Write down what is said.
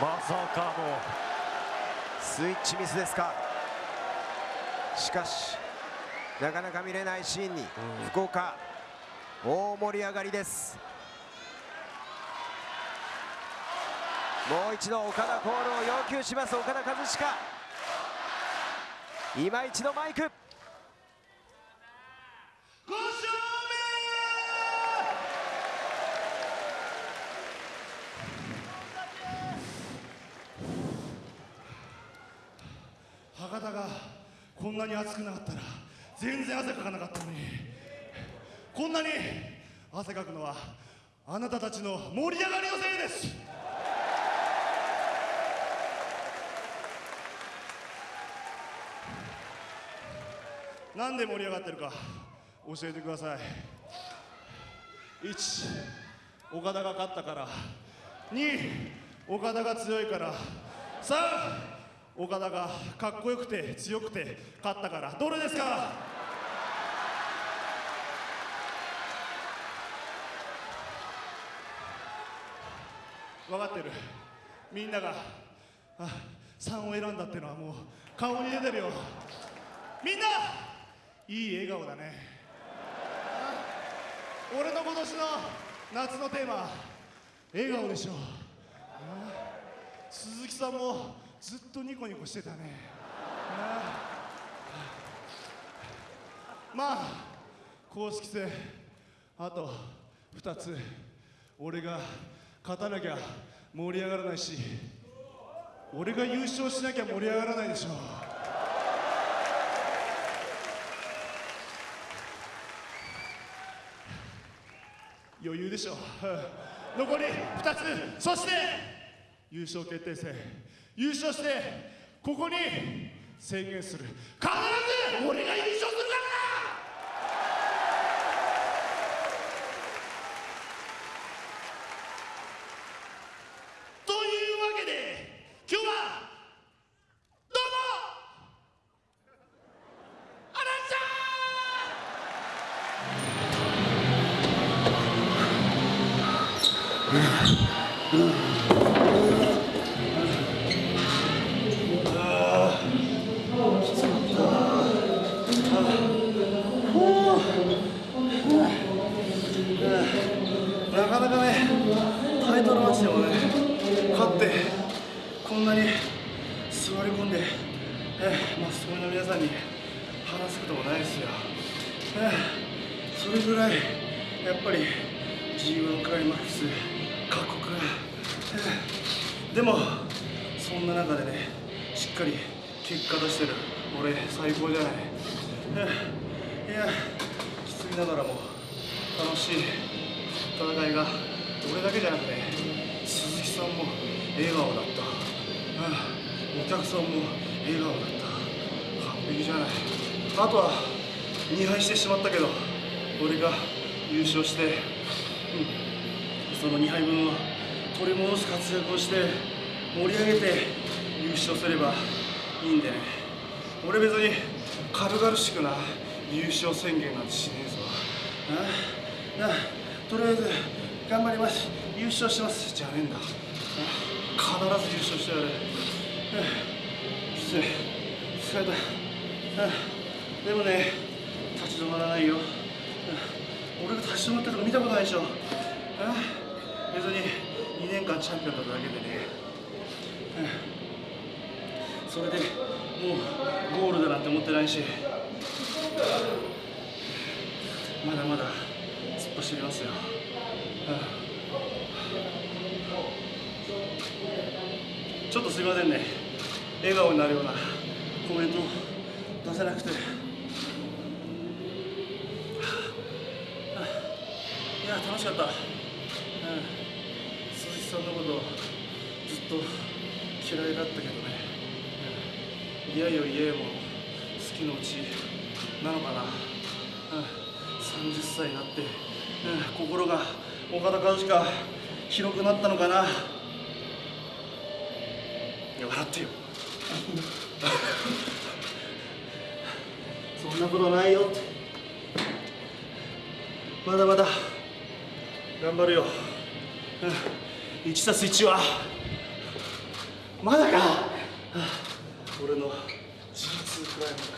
まさかのスイッチミスですか？しかしなかなか見れないシーンに、福岡大盛り上がりです。もう一度岡田コールを要求します。岡田和親今一度マイク博多がこんなに暑くなかったら全然汗かかなかったのに。こんなに汗かくのはあなたたちの盛り上がりのせいです。なんで盛り上がってるか教えてください。1岡田が勝ったから。2岡田が強いから。3岡田がかっこよくて強くて勝ったから。どれですか？分かってる。みんながあ3を選んだってのはもう顔に出てるよ。みんないい笑顔だね。俺の今年の夏のテーマ笑顔でしょ。鈴木さんもずっとニコニコしてたね。まあ公式戦あと2つ。俺が勝たなきゃ盛り上がらないし俺が優勝しなきゃ盛り上がらないでしょう。余裕でしょう。残り2つ。そして優勝決定戦。優勝してここに宣言する。必ず俺が優勝するから。というわけで今日はどうも。アナンちゃん。座り込んで、えー、マスコミの皆さんに話すこともないですよ、えー、それぐらいやっぱり G1 クライマックス過酷、えー、でもそんな中でねしっかり結果出してる俺最高じゃない、えー、いやきついながらも楽しい戦いが俺だけじゃなくて鈴木さんも笑顔だった、うん、お客さんも笑顔だった。完璧じゃない。あとは2敗してしまったけど俺が優勝して、うん、その2敗分を取り戻す活躍をして盛り上げて優勝すればいいんでね。俺別に軽々しくな優勝宣言なんてしねえぞ。ああとりあえず頑張ります。優勝します。じゃねえんだ。必ず優勝してやる。きつい疲れたでもね立ち止まらないよ。俺が立ち止まってるとこ見たことないでしょ。別に2年間チャンピオンだっただけでね。それでもうゴールだなんて思ってないし。まだまだ突っ走りますよ、ちょっとすいませんね。笑顔になるようなコメント出せなくて。いや楽しかった、うん、鈴木さんのことずっと嫌いだったけどね、うん、嫌よ嫌よも好きのうちなのかな、うん。30歳になって、うん、心が岡田和親広くなったのかな。笑ってよ。そんなことないよって。まだまだ。頑張るよ、1たす1は。まだか、俺の G2 クライマー